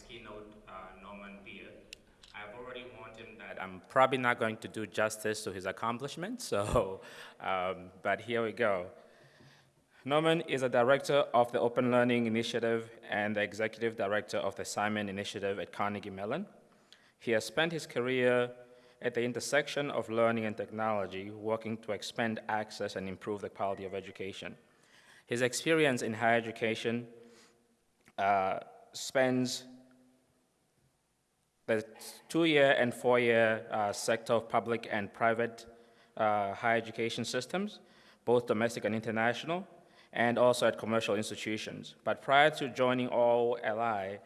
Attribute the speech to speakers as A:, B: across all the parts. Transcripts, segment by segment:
A: keynote, uh, Norman Bier. I've already warned him that I'm probably not going to do justice to his accomplishments, so, um, but here we go. Norman is a director of the Open Learning Initiative and the executive director of the Simon Initiative at Carnegie Mellon. He has spent his career at the intersection of learning and technology, working to expand access and improve the quality of education. His experience in higher education uh, spans the two-year and four-year uh, sector of public and private uh, higher education systems, both domestic and international, and also at commercial institutions. But prior to joining OLI,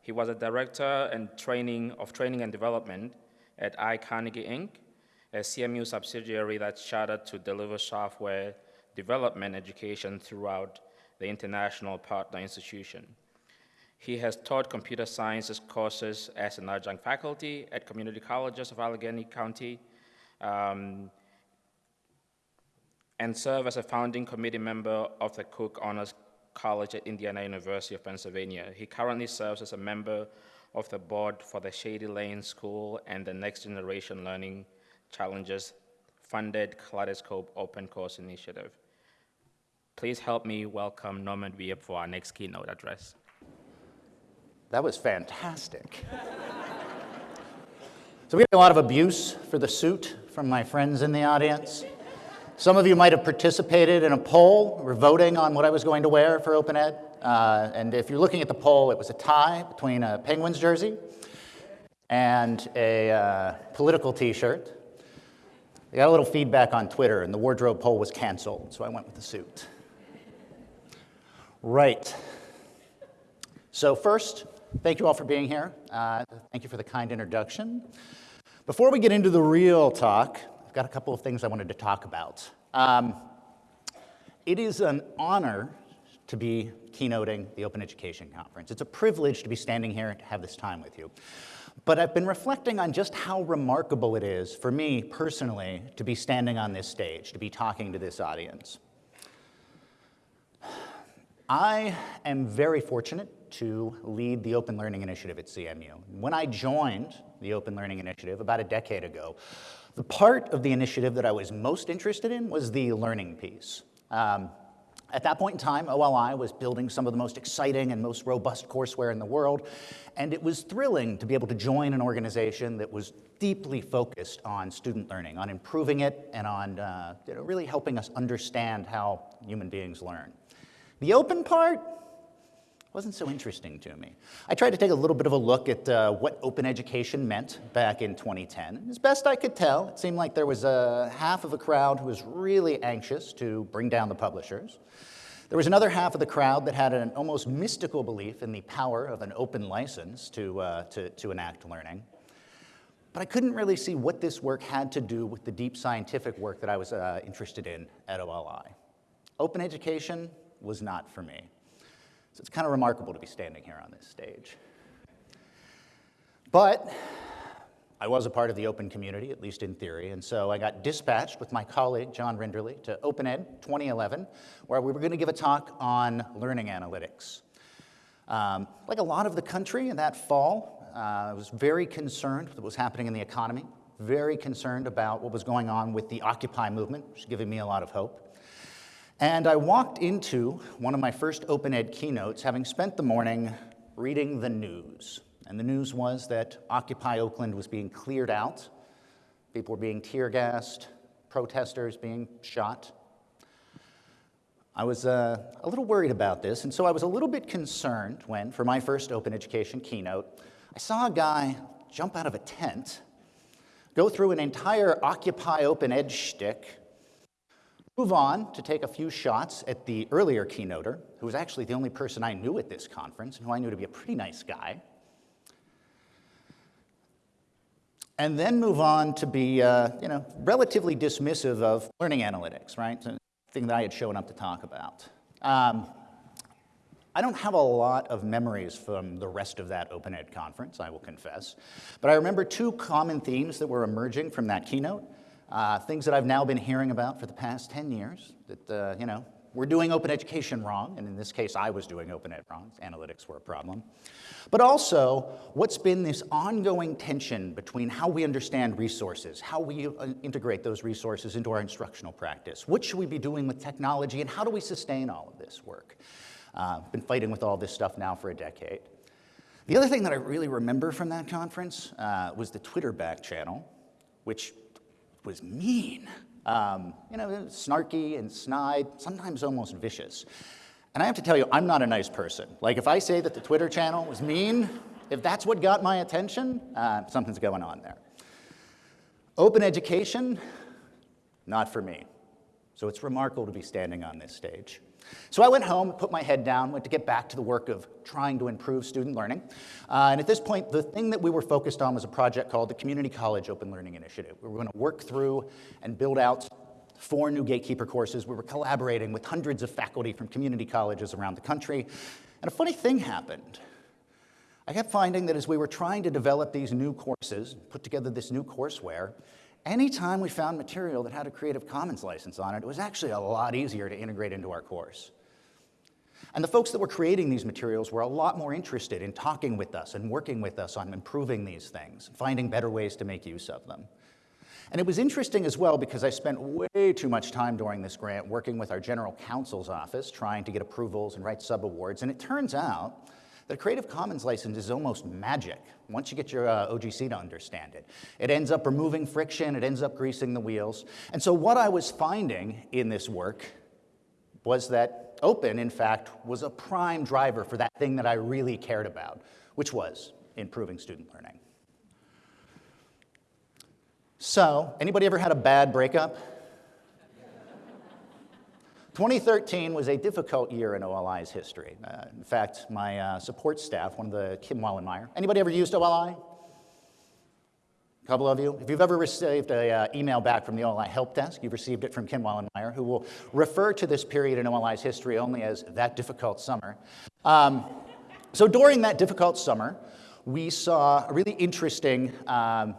A: he was a director and training of training and development at iCarnegie Inc., a CMU subsidiary that's chartered to deliver software development education throughout the international partner institution. He has taught computer sciences courses as an adjunct faculty at community colleges of Allegheny County um, and served as a founding committee member of the Cook Honors College at Indiana University of Pennsylvania. He currently serves as a member of the board for the Shady Lane School and the Next Generation Learning Challenges funded Kaleidoscope Open Course Initiative. Please help me welcome Norman Wiebe for our next keynote address.
B: That was fantastic. so we had a lot of abuse for the suit from my friends in the audience. Some of you might have participated in a poll or voting on what I was going to wear for Open Ed. Uh, and if you're looking at the poll, it was a tie between a Penguins jersey and a uh, political t-shirt. I got a little feedback on Twitter, and the wardrobe poll was canceled, so I went with the suit. Right. So first, thank you all for being here. Uh, thank you for the kind introduction. Before we get into the real talk, I've got a couple of things I wanted to talk about. Um, it is an honor to be keynoting the Open Education Conference. It's a privilege to be standing here and to have this time with you. But I've been reflecting on just how remarkable it is for me personally to be standing on this stage, to be talking to this audience. I am very fortunate to lead the Open Learning Initiative at CMU. When I joined the Open Learning Initiative about a decade ago, the part of the initiative that I was most interested in was the learning piece. Um, at that point in time, OLI was building some of the most exciting and most robust courseware in the world, and it was thrilling to be able to join an organization that was deeply focused on student learning, on improving it, and on uh, you know, really helping us understand how human beings learn. The open part, wasn't so interesting to me. I tried to take a little bit of a look at uh, what open education meant back in 2010. As best I could tell, it seemed like there was a half of a crowd who was really anxious to bring down the publishers. There was another half of the crowd that had an almost mystical belief in the power of an open license to, uh, to, to enact learning. But I couldn't really see what this work had to do with the deep scientific work that I was uh, interested in at OLI. Open education was not for me. So it's kind of remarkable to be standing here on this stage. But I was a part of the open community, at least in theory, and so I got dispatched with my colleague, John Rinderle, to OpenEd 2011, where we were going to give a talk on learning analytics. Um, like a lot of the country in that fall, uh, I was very concerned with what was happening in the economy, very concerned about what was going on with the Occupy movement, which is giving me a lot of hope. And I walked into one of my first open ed keynotes having spent the morning reading the news. And the news was that Occupy Oakland was being cleared out. People were being tear gassed, protesters being shot. I was uh, a little worried about this, and so I was a little bit concerned when, for my first open education keynote, I saw a guy jump out of a tent, go through an entire Occupy Open Ed shtick, Move on to take a few shots at the earlier keynoter, who was actually the only person I knew at this conference, and who I knew to be a pretty nice guy. And then move on to be, uh, you know, relatively dismissive of learning analytics, right? The thing that I had shown up to talk about. Um, I don't have a lot of memories from the rest of that Open Ed conference, I will confess. But I remember two common themes that were emerging from that keynote. Uh, things that I've now been hearing about for the past 10 years that, uh, you know, we're doing open education wrong, and in this case, I was doing open ed wrong, analytics were a problem. But also, what's been this ongoing tension between how we understand resources, how we uh, integrate those resources into our instructional practice, what should we be doing with technology, and how do we sustain all of this work? Uh, been fighting with all this stuff now for a decade. The other thing that I really remember from that conference uh, was the Twitter back channel, which was mean. Um, you know, snarky and snide, sometimes almost vicious. And I have to tell you, I'm not a nice person. Like, if I say that the Twitter channel was mean, if that's what got my attention, uh, something's going on there. Open education, not for me. So it's remarkable to be standing on this stage. So I went home, put my head down, went to get back to the work of trying to improve student learning. Uh, and at this point, the thing that we were focused on was a project called the Community College Open Learning Initiative. We were going to work through and build out four new gatekeeper courses. We were collaborating with hundreds of faculty from community colleges around the country. And a funny thing happened. I kept finding that as we were trying to develop these new courses, put together this new courseware, anytime we found material that had a Creative Commons license on it, it was actually a lot easier to integrate into our course. And the folks that were creating these materials were a lot more interested in talking with us and working with us on improving these things, finding better ways to make use of them. And it was interesting as well because I spent way too much time during this grant working with our general counsel's office, trying to get approvals and write subawards. And it turns out a Creative Commons license is almost magic once you get your uh, OGC to understand it. It ends up removing friction, it ends up greasing the wheels. And so what I was finding in this work was that open, in fact, was a prime driver for that thing that I really cared about, which was improving student learning. So, anybody ever had a bad breakup? 2013 was a difficult year in OLI's history. Uh, in fact, my uh, support staff, one of the Kim Wallenmeyer, anybody ever used OLI? A couple of you. If you've ever received an uh, email back from the OLI help desk, you've received it from Kim Wallenmeyer, who will refer to this period in OLI's history only as that difficult summer. Um, so during that difficult summer, we saw a really interesting um,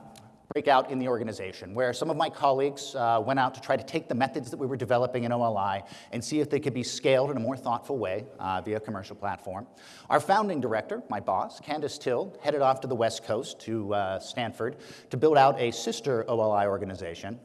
B: breakout in the organization, where some of my colleagues uh, went out to try to take the methods that we were developing in OLI and see if they could be scaled in a more thoughtful way uh, via commercial platform. Our founding director, my boss, Candace Thille, headed off to the West Coast to uh, Stanford to build out a sister OLI organization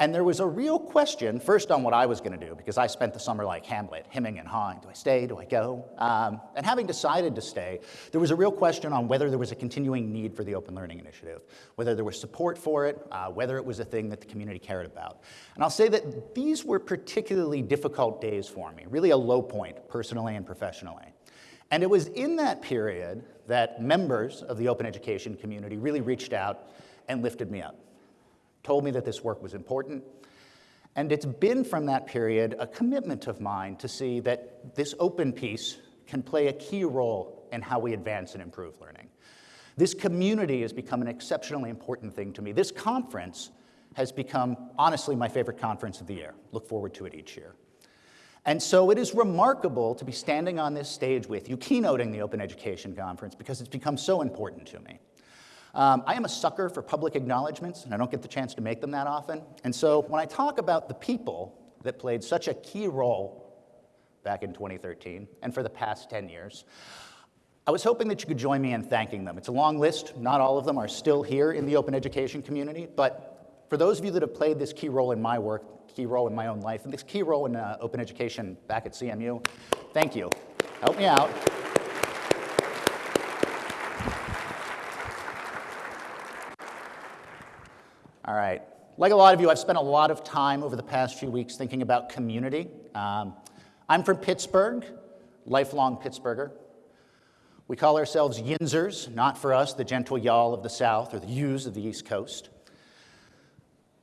B: and there was a real question, first on what I was going to do, because I spent the summer like Hamlet, hemming and hawing. Do I stay? Do I go? Um, and having decided to stay, there was a real question on whether there was a continuing need for the Open Learning Initiative, whether there was support for it, uh, whether it was a thing that the community cared about. And I'll say that these were particularly difficult days for me, really a low point, personally and professionally. And it was in that period that members of the open education community really reached out and lifted me up told me that this work was important. And it's been from that period a commitment of mine to see that this open piece can play a key role in how we advance and improve learning. This community has become an exceptionally important thing to me. This conference has become, honestly, my favorite conference of the year. Look forward to it each year. And so it is remarkable to be standing on this stage with you, keynoting the Open Education Conference, because it's become so important to me. Um, I am a sucker for public acknowledgments, and I don't get the chance to make them that often. And so when I talk about the people that played such a key role back in 2013 and for the past 10 years, I was hoping that you could join me in thanking them. It's a long list. Not all of them are still here in the open education community, but for those of you that have played this key role in my work, key role in my own life, and this key role in uh, open education back at CMU, thank you. Help me out. All right. Like a lot of you, I've spent a lot of time over the past few weeks thinking about community. Um, I'm from Pittsburgh, lifelong Pittsburgher. We call ourselves Yinzers, not for us, the gentle y'all of the South or the yous of the East Coast.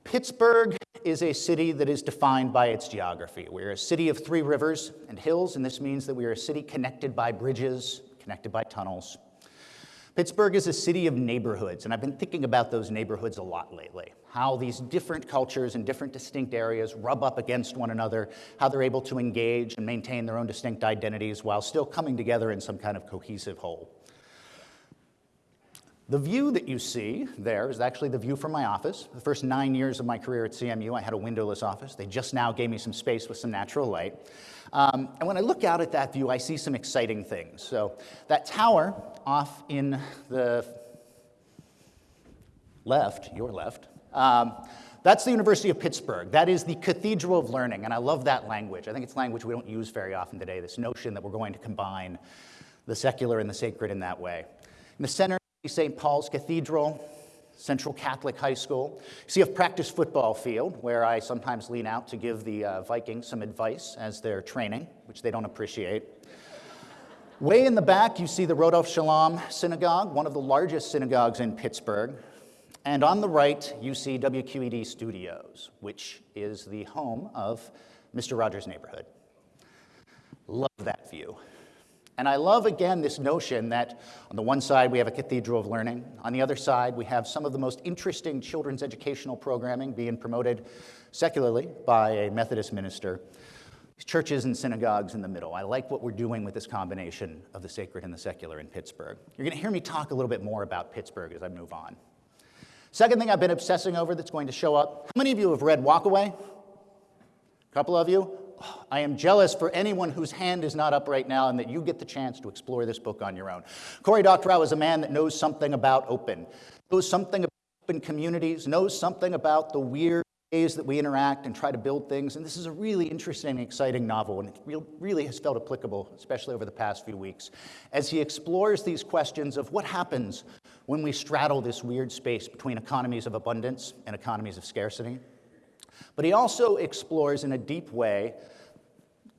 B: Pittsburgh is a city that is defined by its geography. We're a city of three rivers and hills, and this means that we are a city connected by bridges, connected by tunnels. Pittsburgh is a city of neighborhoods, and I've been thinking about those neighborhoods a lot lately. How these different cultures and different distinct areas rub up against one another, how they're able to engage and maintain their own distinct identities while still coming together in some kind of cohesive whole. The view that you see there is actually the view from my office. The first nine years of my career at CMU, I had a windowless office. They just now gave me some space with some natural light. Um, and when I look out at that view, I see some exciting things. So that tower off in the left, your left, um, that's the University of Pittsburgh. That is the cathedral of learning, and I love that language. I think it's language we don't use very often today, this notion that we're going to combine the secular and the sacred in that way. In the center, is St. Paul's Cathedral, Central Catholic High School. You see a practice football field where I sometimes lean out to give the uh, Vikings some advice as they're training, which they don't appreciate. Way in the back, you see the Rodef Shalom Synagogue, one of the largest synagogues in Pittsburgh. And on the right, you see WQED Studios, which is the home of Mr. Rogers' Neighborhood. Love that view. And I love, again, this notion that on the one side we have a cathedral of learning, on the other side we have some of the most interesting children's educational programming being promoted secularly by a Methodist minister. Churches and synagogues in the middle. I like what we're doing with this combination of the sacred and the secular in Pittsburgh. You're going to hear me talk a little bit more about Pittsburgh as I move on. Second thing I've been obsessing over that's going to show up. How many of you have read Walkaway? A couple of you? I am jealous for anyone whose hand is not up right now and that you get the chance to explore this book on your own. Cory Doctorow is a man that knows something about open, knows something about open communities, knows something about the weird ways that we interact and try to build things. And this is a really interesting and exciting novel, and it really has felt applicable, especially over the past few weeks, as he explores these questions of what happens when we straddle this weird space between economies of abundance and economies of scarcity. But he also explores in a deep way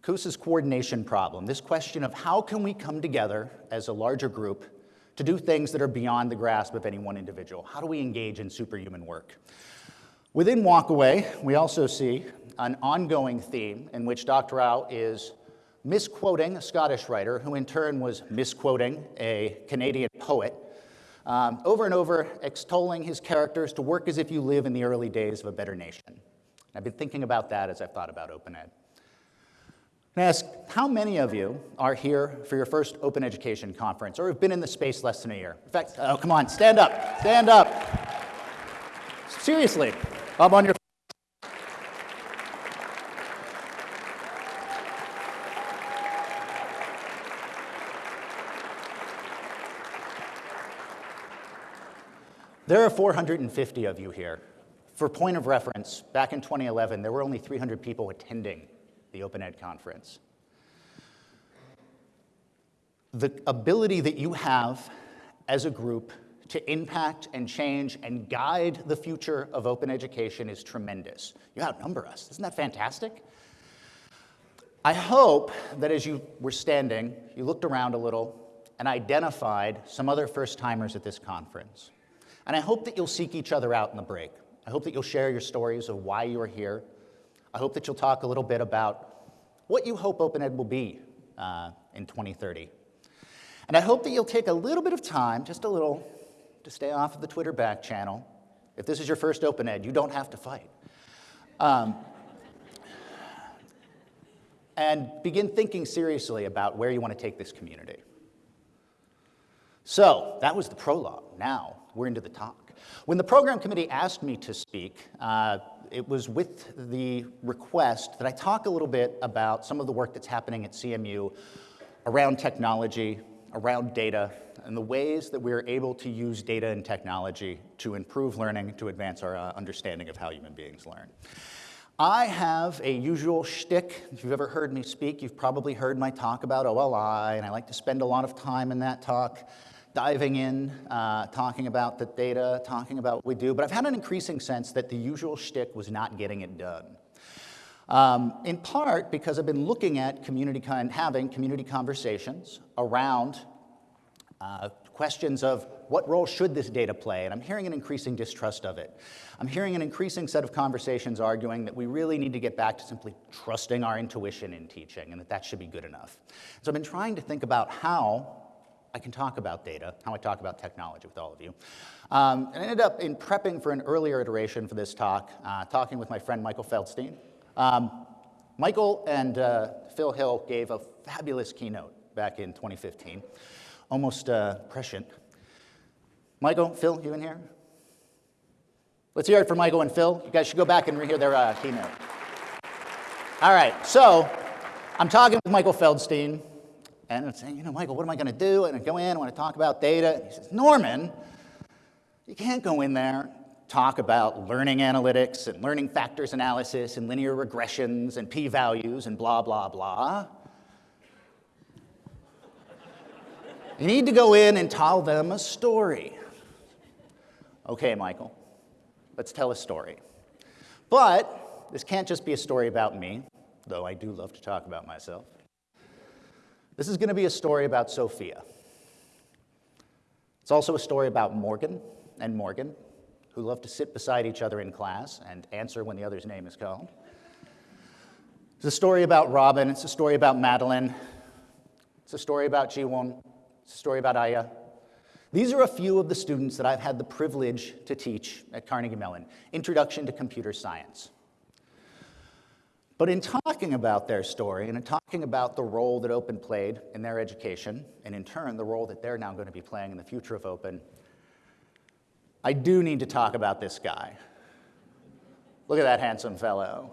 B: Coase's coordination problem, this question of how can we come together as a larger group to do things that are beyond the grasp of any one individual? How do we engage in superhuman work? Within Walkaway, we also see an ongoing theme in which Doctorow is misquoting a Scottish writer who in turn was misquoting a Canadian poet, um, over and over extolling his characters to work as if you live in the early days of a better nation. I've been thinking about that as I've thought about Open Ed. I ask, how many of you are here for your first Open Education Conference or have been in the space less than a year? In fact, oh, come on, stand up, stand up. Seriously, up on your There are 450 of you here. For point of reference, back in 2011, there were only 300 people attending the Open Ed conference. The ability that you have as a group to impact and change and guide the future of open education is tremendous. You outnumber us. Isn't that fantastic? I hope that as you were standing, you looked around a little and identified some other first timers at this conference. And I hope that you'll seek each other out in the break. I hope that you'll share your stories of why you're here. I hope that you'll talk a little bit about what you hope Open Ed will be uh, in 2030. And I hope that you'll take a little bit of time, just a little, to stay off of the Twitter back channel. If this is your first Open Ed, you don't have to fight. Um, and begin thinking seriously about where you want to take this community. So that was the prologue. Now we're into the talk. When the program committee asked me to speak, uh, it was with the request that I talk a little bit about some of the work that's happening at CMU around technology, around data, and the ways that we're able to use data and technology to improve learning, to advance our uh, understanding of how human beings learn. I have a usual shtick. If you've ever heard me speak, you've probably heard my talk about OLI, and I like to spend a lot of time in that talk diving in, uh, talking about the data, talking about what we do, but I've had an increasing sense that the usual shtick was not getting it done. Um, in part because I've been looking at community and having community conversations around uh, questions of what role should this data play, and I'm hearing an increasing distrust of it. I'm hearing an increasing set of conversations arguing that we really need to get back to simply trusting our intuition in teaching and that that should be good enough. So I've been trying to think about how I can talk about data, how I talk about technology with all of you. Um, and I ended up in prepping for an earlier iteration for this talk, uh, talking with my friend Michael Feldstein. Um, Michael and uh, Phil Hill gave a fabulous keynote back in 2015, almost uh, prescient. Michael, Phil, you in here? Let's hear it for Michael and Phil. You guys should go back and rehear their uh, keynote. All right, so I'm talking with Michael Feldstein, and I'm saying, you know, Michael, what am I going to do? And I go in, I want to talk about data. And he says, Norman, you can't go in there, talk about learning analytics and learning factors analysis and linear regressions and p values and blah, blah, blah. You need to go in and tell them a story. Okay, Michael, let's tell a story. But this can't just be a story about me, though I do love to talk about myself. This is going to be a story about Sophia. It's also a story about Morgan and Morgan, who love to sit beside each other in class and answer when the other's name is called. It's a story about Robin. It's a story about Madeline. It's a story about Jiwon. It's a story about Aya. These are a few of the students that I've had the privilege to teach at Carnegie Mellon Introduction to Computer Science. But in talking about their story and in talking about the role that Open played in their education, and in turn the role that they're now going to be playing in the future of Open, I do need to talk about this guy. Look at that handsome fellow.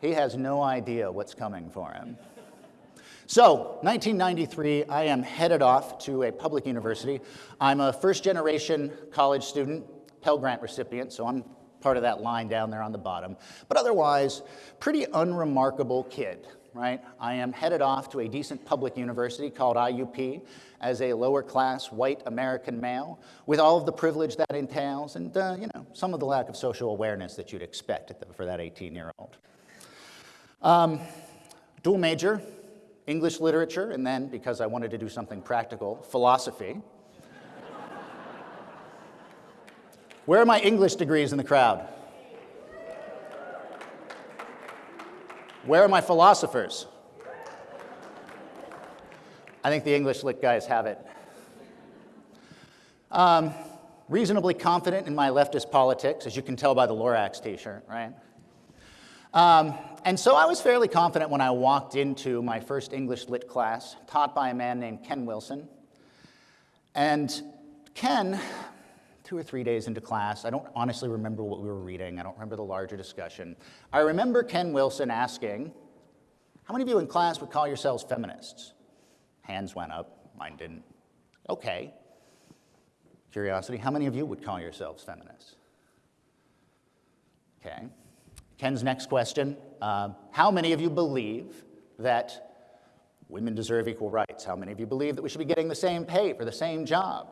B: He has no idea what's coming for him. So, 1993, I am headed off to a public university. I'm a first generation college student, Pell Grant recipient, so I'm part of that line down there on the bottom. But otherwise, pretty unremarkable kid, right? I am headed off to a decent public university called IUP as a lower class white American male with all of the privilege that entails and, uh, you know, some of the lack of social awareness that you'd expect for that 18 year old. Um, dual major, English literature, and then, because I wanted to do something practical, philosophy. Where are my English degrees in the crowd? Where are my philosophers? I think the English lit guys have it. Um, reasonably confident in my leftist politics, as you can tell by the Lorax t shirt, right? Um, and so I was fairly confident when I walked into my first English lit class, taught by a man named Ken Wilson. And Ken two or three days into class. I don't honestly remember what we were reading. I don't remember the larger discussion. I remember Ken Wilson asking, how many of you in class would call yourselves feminists? Hands went up, mine didn't. Okay. Curiosity, how many of you would call yourselves feminists? Okay. Ken's next question, uh, how many of you believe that women deserve equal rights? How many of you believe that we should be getting the same pay for the same job?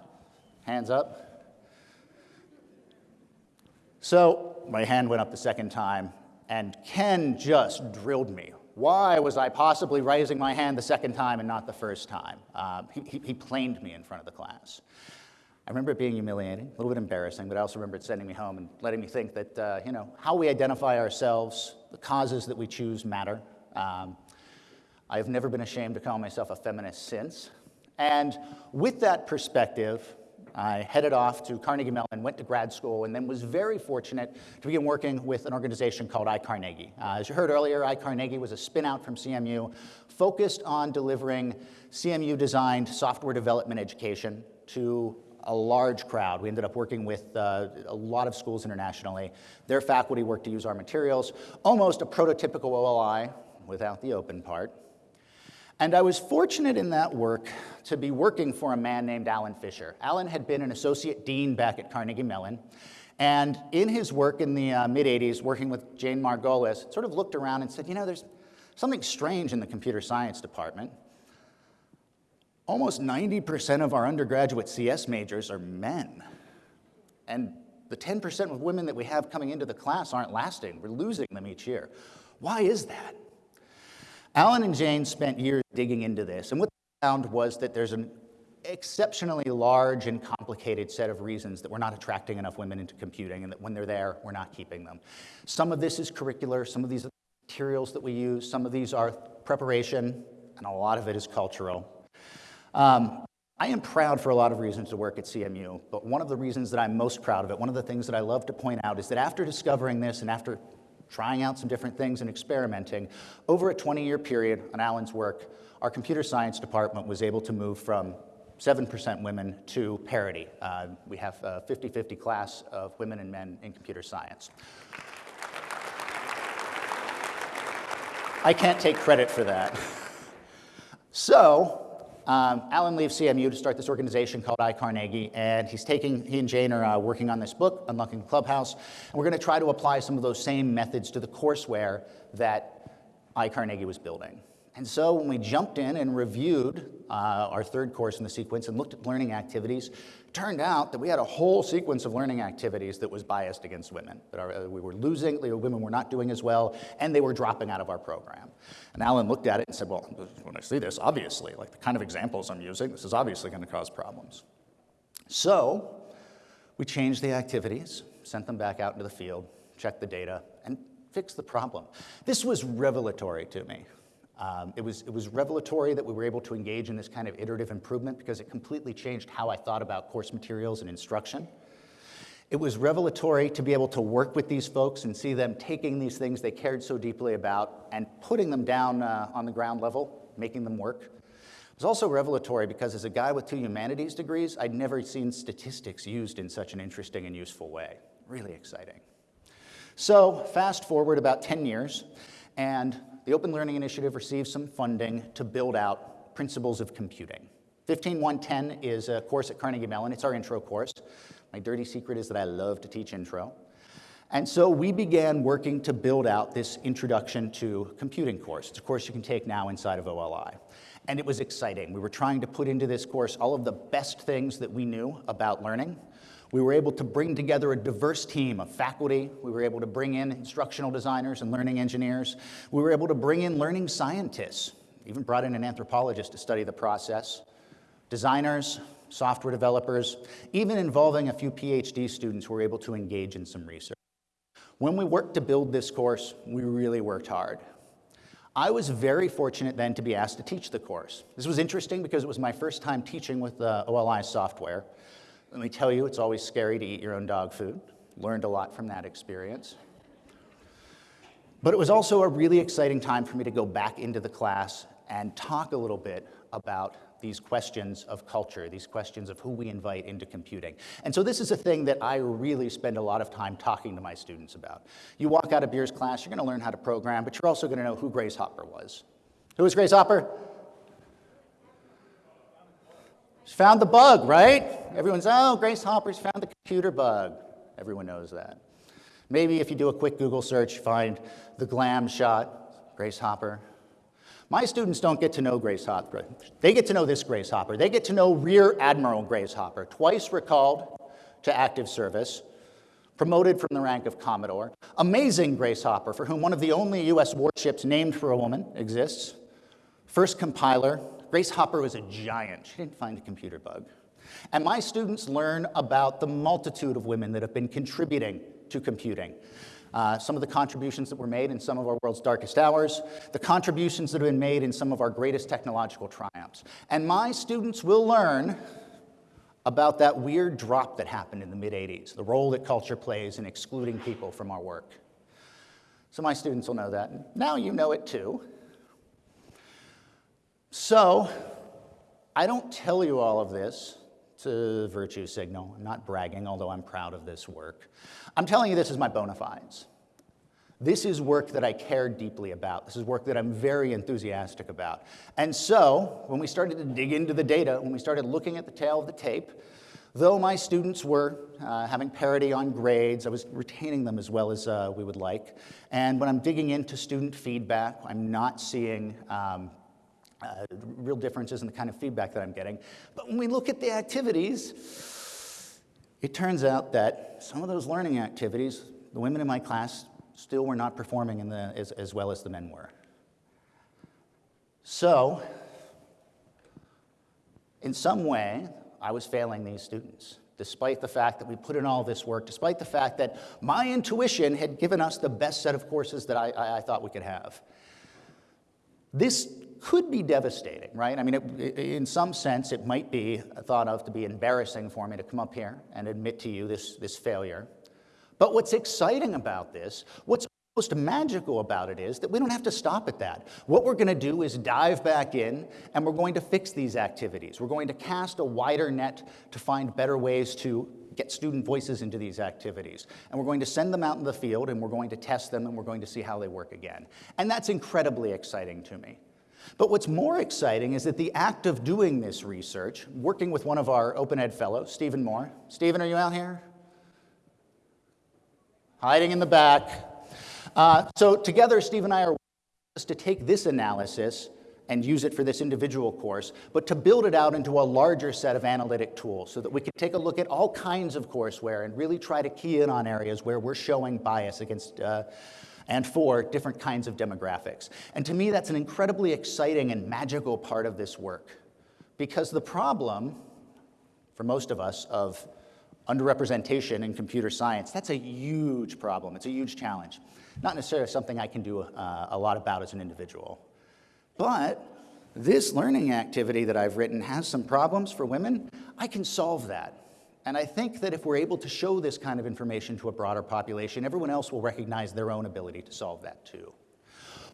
B: Hands up. So my hand went up the second time, and Ken just drilled me. Why was I possibly raising my hand the second time and not the first time? He, he, he planed me in front of the class. I remember it being humiliating, a little bit embarrassing, but I also remember it sending me home and letting me think that, uh, you know, how we identify ourselves, the causes that we choose matter. Um, I've never been ashamed to call myself a feminist since. And with that perspective, I headed off to Carnegie Mellon, went to grad school, and then was very fortunate to begin working with an organization called iCarnegie. Uh, as you heard earlier, iCarnegie was a spinout from CMU focused on delivering CMU-designed software development education to a large crowd. We ended up working with uh, a lot of schools internationally. Their faculty worked to use our materials, almost a prototypical OLI without the open part. And I was fortunate in that work to be working for a man named Alan Fisher. Alan had been an associate dean back at Carnegie Mellon. And in his work in the uh, mid 80s, working with Jane Margolis, sort of looked around and said, you know, there's something strange in the computer science department. Almost 90% of our undergraduate CS majors are men. And the 10% of women that we have coming into the class aren't lasting. We're losing them each year. Why is that? Alan and Jane spent years digging into this, and what they found was that there's an exceptionally large and complicated set of reasons that we're not attracting enough women into computing, and that when they're there, we're not keeping them. Some of this is curricular, some of these are materials that we use, some of these are preparation, and a lot of it is cultural. Um, I am proud for a lot of reasons to work at CMU, but one of the reasons that I'm most proud of it, one of the things that I love to point out is that after discovering this and after trying out some different things and experimenting. Over a 20-year period on Alan's work, our computer science department was able to move from 7% women to parity. Uh, we have a 50-50 class of women and men in computer science. I can't take credit for that. So, um, Alan leaves CMU to start this organization called iCarnegie, and he's taking, he and Jane are uh, working on this book, Unlocking the Clubhouse, and we're going to try to apply some of those same methods to the courseware that iCarnegie was building. And so when we jumped in and reviewed uh, our third course in the sequence and looked at learning activities, it turned out that we had a whole sequence of learning activities that was biased against women. That our, uh, we were losing, the women were not doing as well, and they were dropping out of our program. And Alan looked at it and said, well, when I see this, obviously, like the kind of examples I'm using, this is obviously going to cause problems. So we changed the activities, sent them back out into the field, checked the data, and fixed the problem. This was revelatory to me. Um, it, was, it was revelatory that we were able to engage in this kind of iterative improvement because it completely changed how I thought about course materials and instruction. It was revelatory to be able to work with these folks and see them taking these things they cared so deeply about and putting them down uh, on the ground level, making them work. It was also revelatory because as a guy with two humanities degrees, I'd never seen statistics used in such an interesting and useful way. Really exciting. So fast forward about 10 years, and the Open Learning Initiative received some funding to build out principles of computing. 15110 is a course at Carnegie Mellon. It's our intro course. My dirty secret is that I love to teach intro. And so we began working to build out this introduction to computing course. It's a course you can take now inside of OLI. And it was exciting. We were trying to put into this course all of the best things that we knew about learning we were able to bring together a diverse team of faculty. We were able to bring in instructional designers and learning engineers. We were able to bring in learning scientists, even brought in an anthropologist to study the process, designers, software developers, even involving a few PhD students who were able to engage in some research. When we worked to build this course, we really worked hard. I was very fortunate then to be asked to teach the course. This was interesting because it was my first time teaching with uh, the OLI software. Let me tell you, it's always scary to eat your own dog food. Learned a lot from that experience. But it was also a really exciting time for me to go back into the class and talk a little bit about these questions of culture, these questions of who we invite into computing. And so this is a thing that I really spend a lot of time talking to my students about. You walk out of Bier's class, you're gonna learn how to program, but you're also gonna know who Grace Hopper was. Who was Grace Hopper? She found the bug, right? Everyone's, oh, Grace Hopper's found the computer bug. Everyone knows that. Maybe if you do a quick Google search, find the glam shot, Grace Hopper. My students don't get to know Grace Hopper. They get to know this Grace Hopper. They get to know Rear Admiral Grace Hopper, twice recalled to active service, promoted from the rank of Commodore. Amazing Grace Hopper, for whom one of the only US warships named for a woman exists. First compiler, Grace Hopper was a giant. She didn't find a computer bug. And my students learn about the multitude of women that have been contributing to computing. Uh, some of the contributions that were made in some of our world's darkest hours, the contributions that have been made in some of our greatest technological triumphs. And my students will learn about that weird drop that happened in the mid-80s, the role that culture plays in excluding people from our work. So my students will know that. Now you know it too. So, I don't tell you all of this to virtue signal. I'm not bragging, although I'm proud of this work. I'm telling you this is my bona fides. This is work that I care deeply about. This is work that I'm very enthusiastic about. And so, when we started to dig into the data, when we started looking at the tail of the tape, though my students were uh, having parity on grades, I was retaining them as well as uh, we would like. And when I'm digging into student feedback, I'm not seeing um, uh, real differences in the kind of feedback that I'm getting. But when we look at the activities, it turns out that some of those learning activities, the women in my class still were not performing in the, as, as well as the men were. So, in some way, I was failing these students, despite the fact that we put in all this work, despite the fact that my intuition had given us the best set of courses that I, I, I thought we could have. This could be devastating, right? I mean, it, in some sense, it might be thought of to be embarrassing for me to come up here and admit to you this, this failure. But what's exciting about this, what's most magical about it is that we don't have to stop at that. What we're going to do is dive back in and we're going to fix these activities. We're going to cast a wider net to find better ways to get student voices into these activities. And we're going to send them out in the field and we're going to test them and we're going to see how they work again. And that's incredibly exciting to me. But what's more exciting is that the act of doing this research, working with one of our Open Ed fellows, Stephen Moore. Stephen, are you out here? Hiding in the back. Uh, so together, Steve and I are just to take this analysis and use it for this individual course, but to build it out into a larger set of analytic tools so that we can take a look at all kinds of courseware and really try to key in on areas where we're showing bias against uh, and for different kinds of demographics. And to me, that's an incredibly exciting and magical part of this work because the problem, for most of us, of underrepresentation in computer science, that's a huge problem. It's a huge challenge. Not necessarily something I can do uh, a lot about as an individual. But this learning activity that I've written has some problems for women. I can solve that. And I think that if we're able to show this kind of information to a broader population, everyone else will recognize their own ability to solve that too.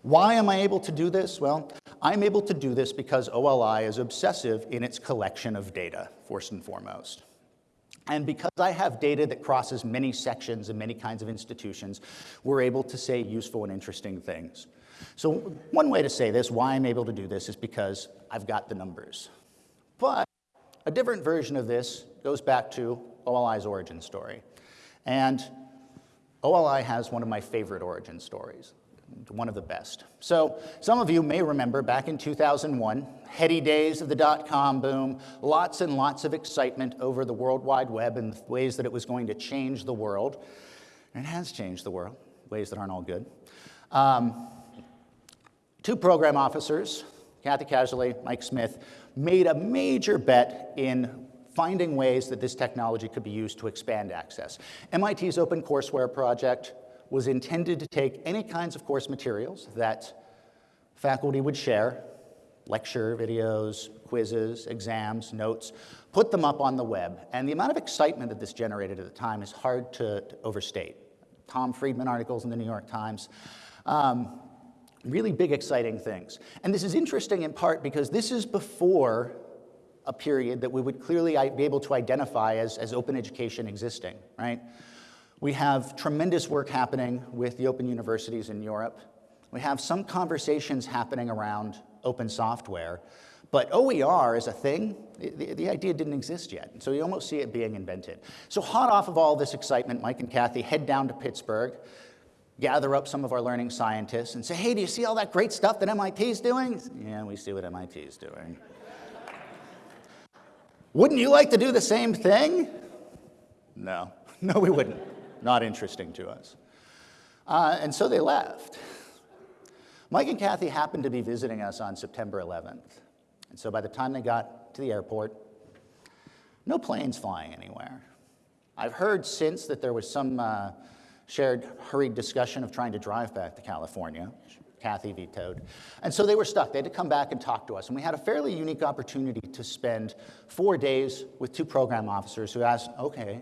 B: Why am I able to do this? Well, I'm able to do this because OLI is obsessive in its collection of data, first and foremost. And because I have data that crosses many sections and many kinds of institutions, we're able to say useful and interesting things. So one way to say this, why I'm able to do this, is because I've got the numbers. A different version of this goes back to OLI's origin story. And OLI has one of my favorite origin stories one of the best. So some of you may remember back in 2001, heady days of the dot-com boom, lots and lots of excitement over the World Wide Web and the ways that it was going to change the world. And it has changed the world, ways that aren't all good. Um, two program officers, Kathy Casserly, Mike Smith, made a major bet in finding ways that this technology could be used to expand access. MIT's OpenCourseware project was intended to take any kinds of course materials that faculty would share, lecture videos, quizzes, exams, notes, put them up on the web. And the amount of excitement that this generated at the time is hard to, to overstate. Tom Friedman articles in the New York Times. Um, really big, exciting things. And this is interesting in part because this is before a period that we would clearly be able to identify as, as open education existing, right? We have tremendous work happening with the open universities in Europe. We have some conversations happening around open software, but OER is a thing, the, the, idea didn't exist yet, so you almost see it being invented. So hot off of all this excitement, Mike and Kathy head down to Pittsburgh, gather up some of our learning scientists and say, hey, do you see all that great stuff that MIT is doing? Yeah, we see what MIT is doing. Wouldn't you like to do the same thing? No, no, we wouldn't not interesting to us. Uh, and so they left. Mike and Kathy happened to be visiting us on September 11th. And so by the time they got to the airport, no planes flying anywhere. I've heard since that there was some uh, shared hurried discussion of trying to drive back to California. Kathy vetoed. And so they were stuck. They had to come back and talk to us. And we had a fairly unique opportunity to spend four days with two program officers who asked, okay,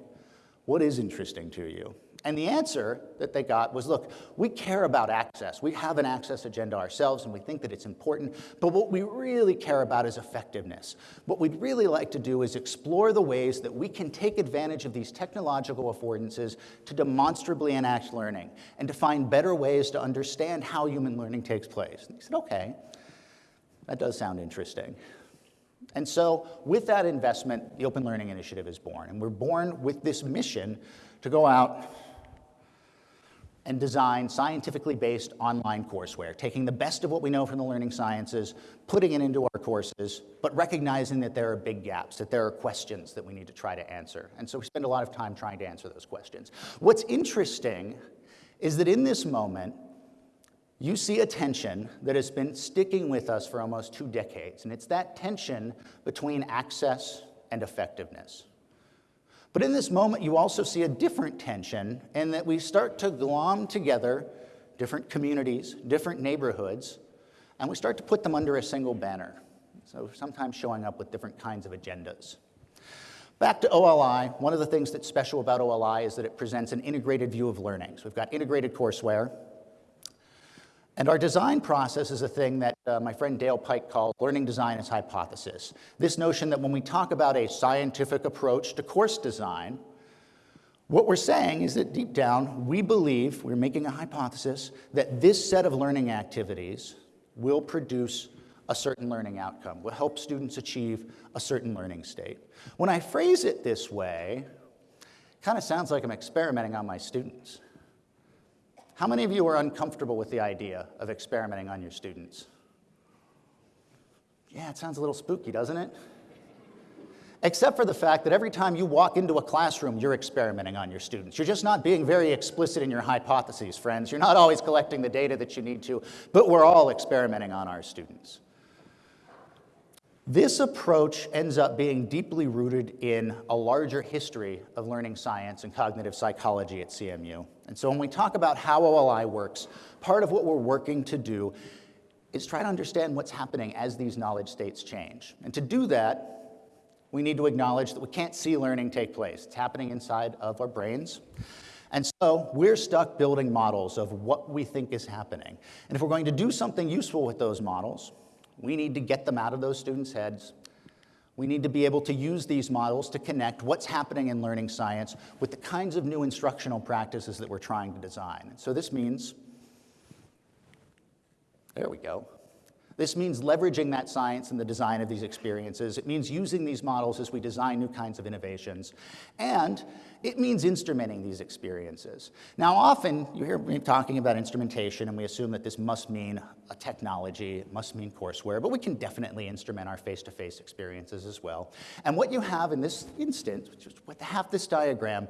B: what is interesting to you? And the answer that they got was, look, we care about access. We have an access agenda ourselves, and we think that it's important. But what we really care about is effectiveness. What we'd really like to do is explore the ways that we can take advantage of these technological affordances to demonstrably enact learning and to find better ways to understand how human learning takes place. And he said, okay, that does sound interesting. And so with that investment, the Open Learning Initiative is born. And we're born with this mission to go out and design scientifically based online courseware, taking the best of what we know from the learning sciences, putting it into our courses, but recognizing that there are big gaps, that there are questions that we need to try to answer. And so we spend a lot of time trying to answer those questions. What's interesting is that in this moment, you see a tension that has been sticking with us for almost two decades, and it's that tension between access and effectiveness. But in this moment, you also see a different tension in that we start to glom together different communities, different neighborhoods, and we start to put them under a single banner. So sometimes showing up with different kinds of agendas. Back to OLI, one of the things that's special about OLI is that it presents an integrated view of learning. So we've got integrated courseware, And our design process is a thing that uh, my friend Dale Pike called learning design as hypothesis. This notion that when we talk about a scientific approach to course design, what we're saying is that deep down, we believe, we're making a hypothesis, that this set of learning activities will produce a certain learning outcome, will help students achieve a certain learning state. When I phrase it this way, it kind of sounds like I'm experimenting on my students. How many of you are uncomfortable with the idea of experimenting on your students? Yeah, it sounds a little spooky, doesn't it? Except for the fact that every time you walk into a classroom, you're experimenting on your students. You're just not being very explicit in your hypotheses, friends. You're not always collecting the data that you need to, but we're all experimenting on our students. This approach ends up being deeply rooted in a larger history of learning science and cognitive psychology at CMU. And so when we talk about how OLI works, part of what we're working to do is try to understand what's happening as these knowledge states change. And to do that, we need to acknowledge that we can't see learning take place. It's happening inside of our brains. And so we're stuck building models of what we think is happening. And if we're going to do something useful with those models, we need to get them out of those students' heads. We need to be able to use these models to connect what's happening in learning science with the kinds of new instructional practices that we're trying to design. so this means, there we go. This means leveraging that science in the design of these experiences. It means using these models as we design new kinds of innovations. And it means instrumenting these experiences. Now, often you hear me talking about instrumentation, and we assume that this must mean a technology, it must mean courseware, but we can definitely instrument our face to face experiences as well. And what you have in this instance, which is what half this diagram,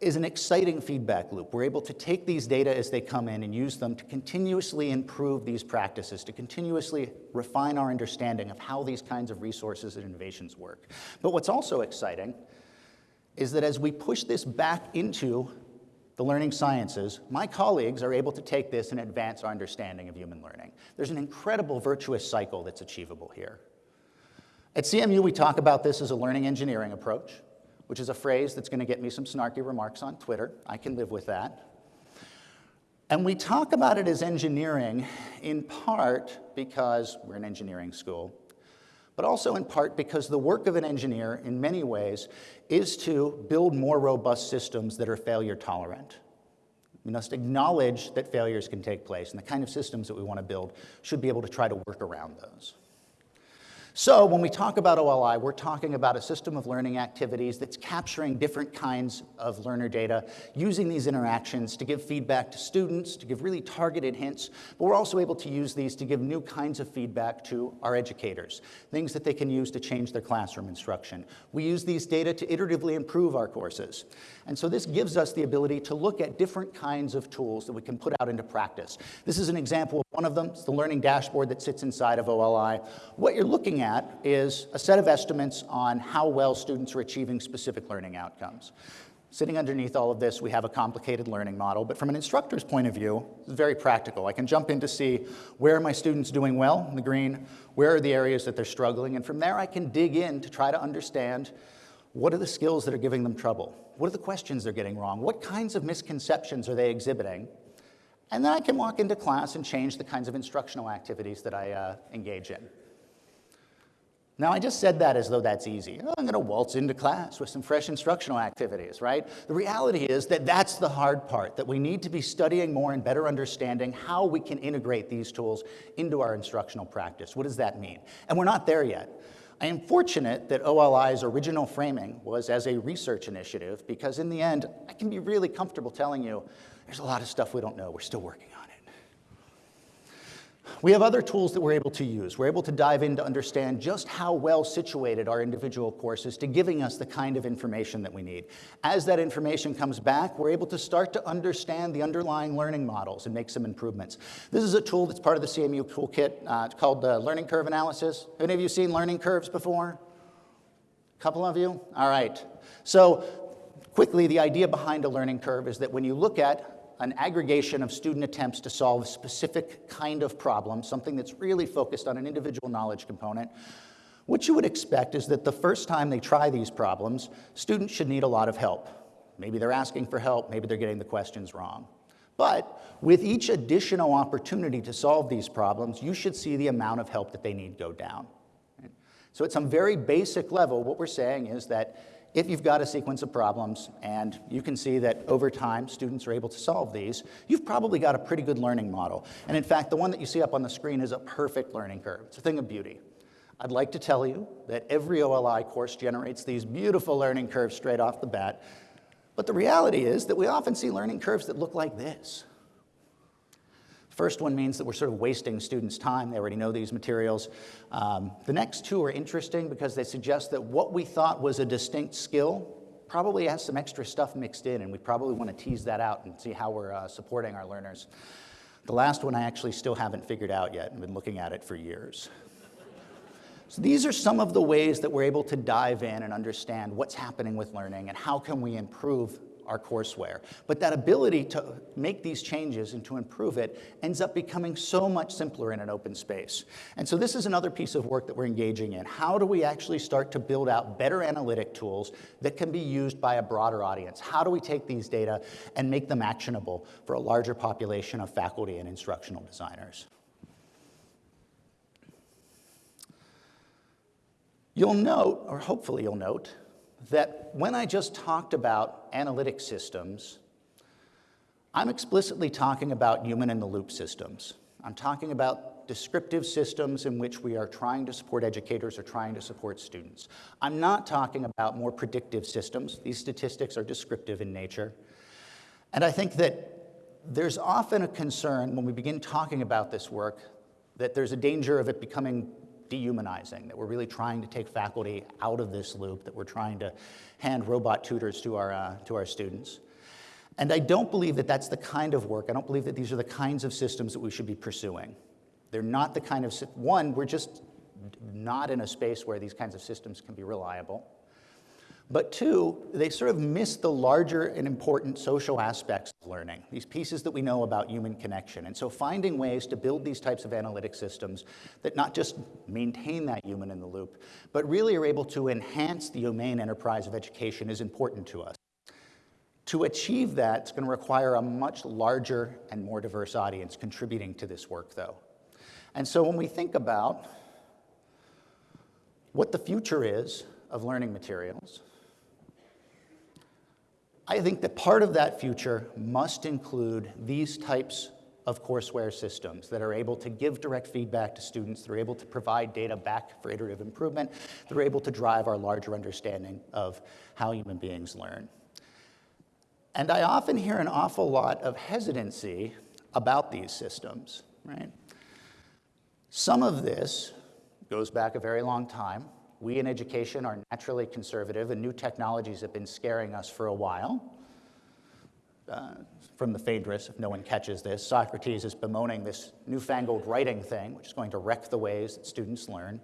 B: is an exciting feedback loop. We're able to take these data as they come in and use them to continuously improve these practices, to continuously refine our understanding of how these kinds of resources and innovations work. But what's also exciting is that as we push this back into the learning sciences, my colleagues are able to take this and advance our understanding of human learning. There's an incredible virtuous cycle that's achievable here. At CMU, we talk about this as a learning engineering approach which is a phrase that's going to get me some snarky remarks on Twitter. I can live with that. And we talk about it as engineering in part because we're an engineering school, but also in part because the work of an engineer, in many ways, is to build more robust systems that are failure tolerant. We must acknowledge that failures can take place, and the kind of systems that we want to build should be able to try to work around those. So when we talk about OLI, we're talking about a system of learning activities that's capturing different kinds of learner data, using these interactions to give feedback to students, to give really targeted hints, but we're also able to use these to give new kinds of feedback to our educators, things that they can use to change their classroom instruction. We use these data to iteratively improve our courses. And so this gives us the ability to look at different kinds of tools that we can put out into practice. This is an example one of them. is the learning dashboard that sits inside of OLI. What you're looking at is a set of estimates on how well students are achieving specific learning outcomes. Sitting underneath all of this, we have a complicated learning model, but from an instructor's point of view, it's very practical. I can jump in to see where are my students doing well in the green, where are the areas that they're struggling, and from there I can dig in to try to understand what are the skills that are giving them trouble? What are the questions they're getting wrong? What kinds of misconceptions are they exhibiting? And then I can walk into class and change the kinds of instructional activities that I uh, engage in. Now, I just said that as though that's easy. Oh, I'm going to waltz into class with some fresh instructional activities, right? The reality is that that's the hard part, that we need to be studying more and better understanding how we can integrate these tools into our instructional practice. What does that mean? And we're not there yet. I am fortunate that OLI's original framing was as a research initiative because in the end, I can be really comfortable telling you there's a lot of stuff we don't know. We're still working on it. We have other tools that we're able to use. We're able to dive in to understand just how well situated our individual courses to giving us the kind of information that we need. As that information comes back, we're able to start to understand the underlying learning models and make some improvements. This is a tool that's part of the CMU toolkit. Uh, it's called Learning Curve Analysis. Have any of you seen learning curves before? A couple of you? All right. So quickly, the idea behind a learning curve is that when you look at an aggregation of student attempts to solve a specific kind of problem, something that's really focused on an individual knowledge component, what you would expect is that the first time they try these problems, students should need a lot of help. Maybe they're asking for help, maybe they're getting the questions wrong. But with each additional opportunity to solve these problems, you should see the amount of help that they need go down. So at some very basic level, what we're saying is that if you've got a sequence of problems and you can see that over time students are able to solve these, you've probably got a pretty good learning model. And in fact, the one that you see up on the screen is a perfect learning curve. It's a thing of beauty. I'd like to tell you that every OLI course generates these beautiful learning curves straight off the bat, but the reality is that we often see learning curves that look like this. First one means that we're sort of wasting students' time. They already know these materials. Um, the next two are interesting because they suggest that what we thought was a distinct skill probably has some extra stuff mixed in, and we probably want to tease that out and see how we're uh, supporting our learners. The last one I actually still haven't figured out yet. I've been looking at it for years. So these are some of the ways that we're able to dive in and understand what's happening with learning and how can we improve our courseware. But that ability to make these changes and to improve it ends up becoming so much simpler in an open space. And so this is another piece of work that we're engaging in. How do we actually start to build out better analytic tools that can be used by a broader audience? How do we take these data and make them actionable for a larger population of faculty and instructional designers? You'll note, or hopefully you'll note, that when I just talked about analytic systems, I'm explicitly talking about human-in-the-loop systems. I'm talking about descriptive systems in which we are trying to support educators or trying to support students. I'm not talking about more predictive systems. These statistics are descriptive in nature. And I think that there's often a concern when we begin talking about this work that there's a danger of it becoming dehumanizing, that we're really trying to take faculty out of this loop, that we're trying to hand robot tutors to our, uh, to our students. And I don't believe that that's the kind of work, I don't believe that these are the kinds of systems that we should be pursuing. They're not the kind of, one, we're just not in a space where these kinds of systems can be reliable. But two, they sort of miss the larger and important social aspects of learning, these pieces that we know about human connection. And so finding ways to build these types of analytic systems that not just maintain that human in the loop, but really are able to enhance the domain enterprise of education is important to us. To achieve that, it's going to require a much larger and more diverse audience contributing to this work, though. And so when we think about what the future is of learning materials, I think that part of that future must include these types of courseware systems that are able to give direct feedback to students, they're able to provide data back for iterative improvement, they're able to drive our larger understanding of how human beings learn. And I often hear an awful lot of hesitancy about these systems, right? Some of this goes back a very long time. We in education are naturally conservative, and new technologies have been scaring us for a while. Uh, from the Phaedrus, if no one catches this, Socrates is bemoaning this newfangled writing thing, which is going to wreck the ways that students learn.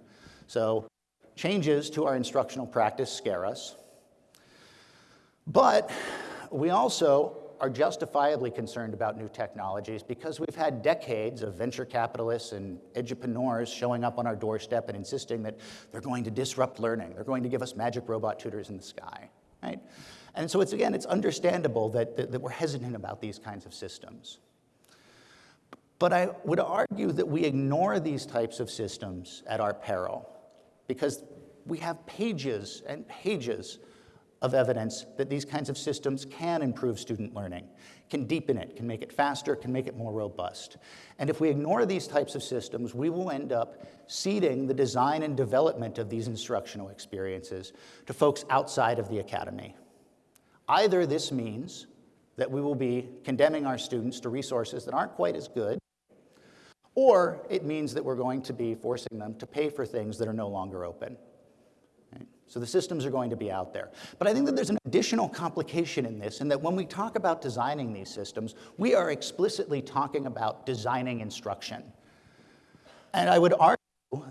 B: So changes to our instructional practice scare us. But we also are justifiably concerned about new technologies because we've had decades of venture capitalists and edupreneurs showing up on our doorstep and insisting that they're going to disrupt learning. They're going to give us magic robot tutors in the sky, right? And so it's, again, it's understandable that, that, that we're hesitant about these kinds of systems. But I would argue that we ignore these types of systems at our peril because we have pages and pages of evidence that these kinds of systems can improve student learning, can deepen it, can make it faster, can make it more robust. And if we ignore these types of systems, we will end up ceding the design and development of these instructional experiences to folks outside of the academy. Either this means that we will be condemning our students to resources that aren't quite as good, or it means that we're going to be forcing them to pay for things that are no longer open. So the systems are going to be out there. But I think that there's an additional complication in this, in that when we talk about designing these systems, we are explicitly talking about designing instruction. And I would argue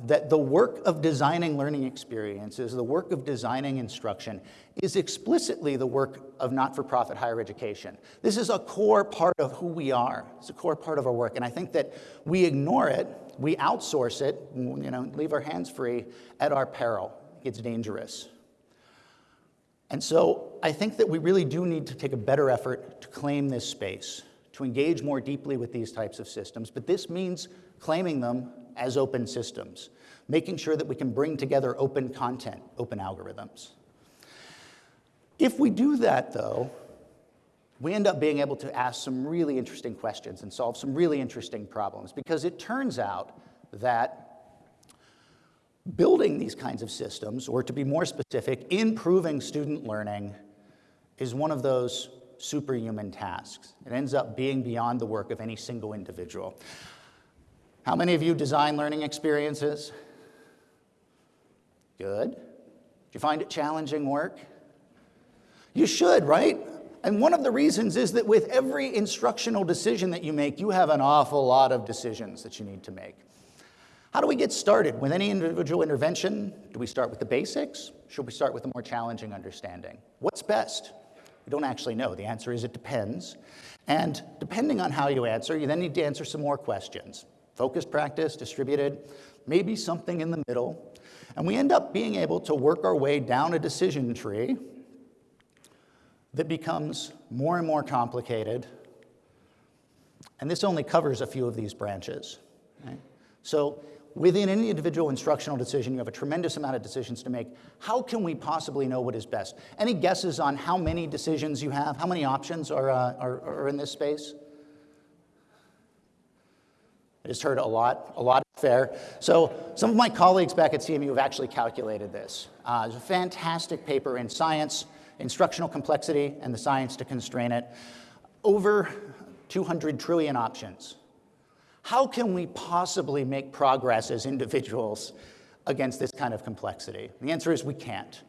B: that the work of designing learning experiences, the work of designing instruction, is explicitly the work of not-for-profit higher education. This is a core part of who we are. It's a core part of our work. And I think that we ignore it, we outsource it, you know, leave our hands free at our peril it's dangerous. And so I think that we really do need to take a better effort to claim this space, to engage more deeply with these types of systems, but this means claiming them as open systems, making sure that we can bring together open content, open algorithms. If we do that, though, we end up being able to ask some really interesting questions and solve some really interesting problems because it turns out that building these kinds of systems, or to be more specific, improving student learning is one of those superhuman tasks. It ends up being beyond the work of any single individual. How many of you design learning experiences? Good. Do you find it challenging work? You should, right? And one of the reasons is that with every instructional decision that you make, you have an awful lot of decisions that you need to make. How do we get started with any individual intervention? Do we start with the basics? Should we start with a more challenging understanding? What's best? We don't actually know. The answer is it depends. And depending on how you answer, you then need to answer some more questions. Focused practice, distributed, maybe something in the middle. And we end up being able to work our way down a decision tree that becomes more and more complicated. And this only covers a few of these branches. Right? So within any individual instructional decision, you have a tremendous amount of decisions to make. How can we possibly know what is best? Any guesses on how many decisions you have? How many options are, uh, are, are in this space? I just heard a lot, a lot fair. So some of my colleagues back at CMU have actually calculated this. Uh, there's a fantastic paper in Science instructional complexity and the science to constrain it, over 200 trillion options. How can we possibly make progress as individuals against this kind of complexity? The answer is we can't.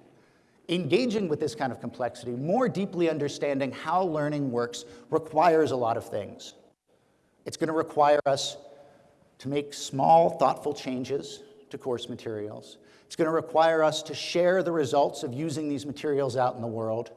B: Engaging with this kind of complexity, more deeply understanding how learning works, requires a lot of things. It's going to require us to make small, thoughtful changes to course materials. It's going to require us to share the results of using these materials out in the world.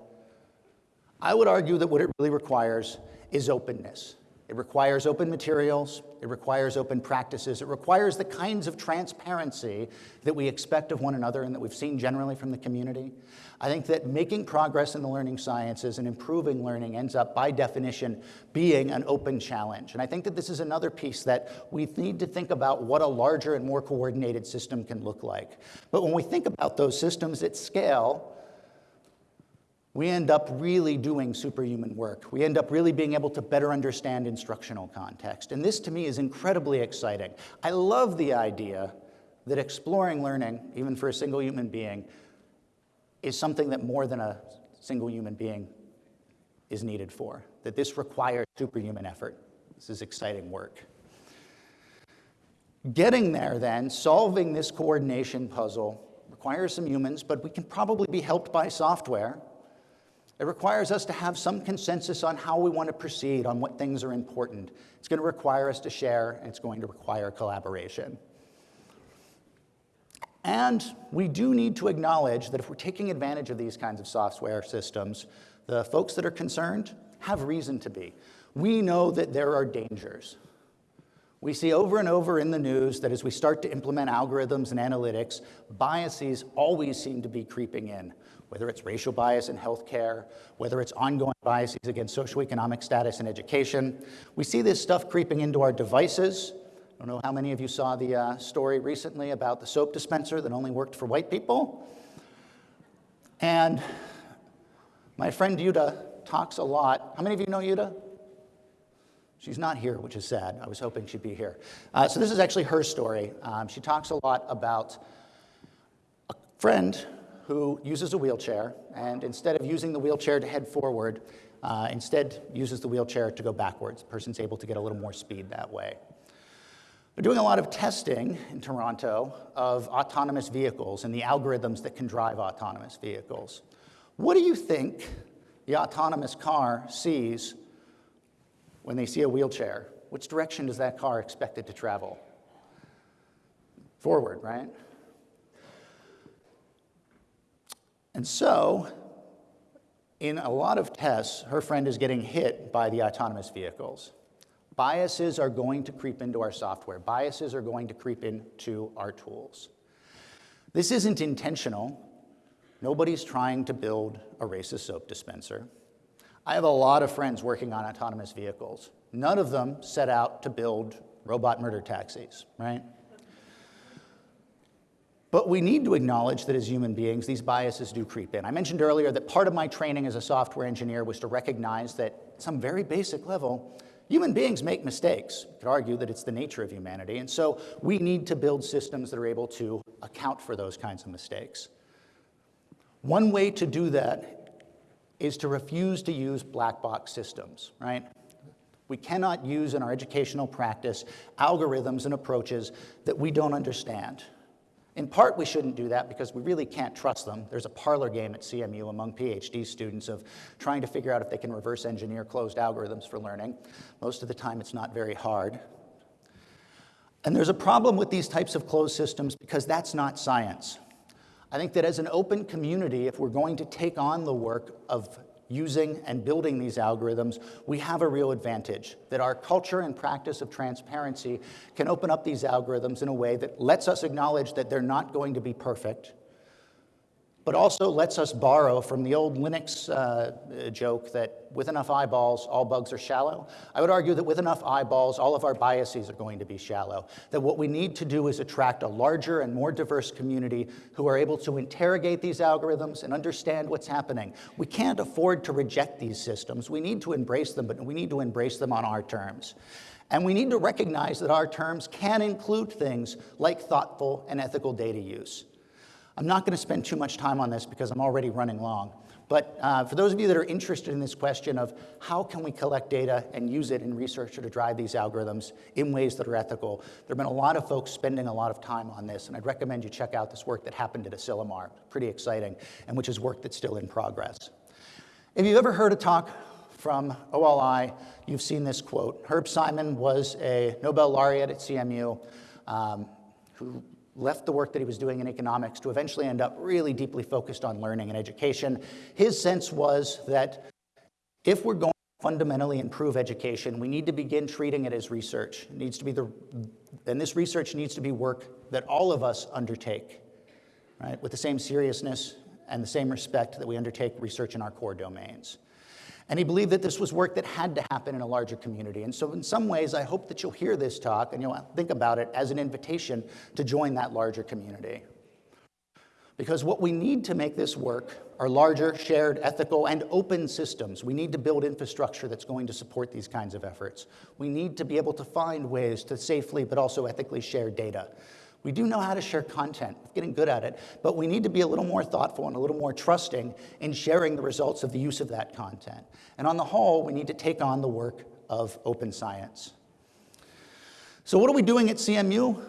B: I would argue that what it really requires is openness. It requires open materials, it requires open practices, it requires the kinds of transparency that we expect of one another and that we've seen generally from the community. I think that making progress in the learning sciences and improving learning ends up, by definition, being an open challenge. And I think that this is another piece that we need to think about what a larger and more coordinated system can look like. But when we think about those systems at scale, we end up really doing superhuman work. We end up really being able to better understand instructional context. And this, to me, is incredibly exciting. I love the idea that exploring learning, even for a single human being, is something that more than a single human being is needed for, that this requires superhuman effort. This is exciting work. Getting there, then, solving this coordination puzzle requires some humans, but we can probably be helped by software it requires us to have some consensus on how we want to proceed, on what things are important. It's going to require us to share, and it's going to require collaboration. And we do need to acknowledge that if we're taking advantage of these kinds of software systems, the folks that are concerned have reason to be. We know that there are dangers. We see over and over in the news that as we start to implement algorithms and analytics, biases always seem to be creeping in whether it's racial bias in healthcare, whether it's ongoing biases against socioeconomic status in education. We see this stuff creeping into our devices. I don't know how many of you saw the uh, story recently about the soap dispenser that only worked for white people. And my friend Jutta talks a lot. How many of you know Jutta? She's not here, which is sad. I was hoping she'd be here. Uh, so this is actually her story. Um, she talks a lot about a friend who uses a wheelchair, and instead of using the wheelchair to head forward, uh, instead uses the wheelchair to go backwards. The person's able to get a little more speed that way. They're doing a lot of testing in Toronto of autonomous vehicles and the algorithms that can drive autonomous vehicles. What do you think the autonomous car sees when they see a wheelchair? Which direction does that car expect it to travel? Forward, right? And so, in a lot of tests, her friend is getting hit by the autonomous vehicles. Biases are going to creep into our software. Biases are going to creep into our tools. This isn't intentional. Nobody's trying to build a racist soap dispenser. I have a lot of friends working on autonomous vehicles. None of them set out to build robot murder taxis, right? But we need to acknowledge that as human beings, these biases do creep in. I mentioned earlier that part of my training as a software engineer was to recognize that at some very basic level, human beings make mistakes. You could argue that it's the nature of humanity. And so we need to build systems that are able to account for those kinds of mistakes. One way to do that is to refuse to use black box systems, right? We cannot use in our educational practice algorithms and approaches that we don't understand. In part, we shouldn't do that because we really can't trust them. There's a parlor game at CMU among PhD students of trying to figure out if they can reverse engineer closed algorithms for learning. Most of the time, it's not very hard. And there's a problem with these types of closed systems because that's not science. I think that as an open community, if we're going to take on the work of using and building these algorithms, we have a real advantage, that our culture and practice of transparency can open up these algorithms in a way that lets us acknowledge that they're not going to be perfect, but also lets us borrow from the old Linux uh, joke that with enough eyeballs, all bugs are shallow. I would argue that with enough eyeballs, all of our biases are going to be shallow. That what we need to do is attract a larger and more diverse community who are able to interrogate these algorithms and understand what's happening. We can't afford to reject these systems. We need to embrace them, but we need to embrace them on our terms. And we need to recognize that our terms can include things like thoughtful and ethical data use. I'm not going to spend too much time on this because I'm already running long. But uh, for those of you that are interested in this question of how can we collect data and use it in research to drive these algorithms in ways that are ethical, there have been a lot of folks spending a lot of time on this, and I'd recommend you check out this work that happened at Asilomar, pretty exciting, and which is work that's still in progress. If you've ever heard a talk from OLI, you've seen this quote. Herb Simon was a Nobel laureate at CMU um, who left the work that he was doing in economics to eventually end up really deeply focused on learning and education. His sense was that if we're going to fundamentally improve education, we need to begin treating it as research. It needs to be the, and this research needs to be work that all of us undertake, right, with the same seriousness and the same respect that we undertake research in our core domains. And he believed that this was work that had to happen in a larger community. And so in some ways, I hope that you'll hear this talk and you'll think about it as an invitation to join that larger community. Because what we need to make this work are larger, shared, ethical, and open systems. We need to build infrastructure that's going to support these kinds of efforts. We need to be able to find ways to safely but also ethically share data. We do know how to share content, getting good at it, but we need to be a little more thoughtful and a little more trusting in sharing the results of the use of that content. And on the whole, we need to take on the work of open science. So what are we doing at CMU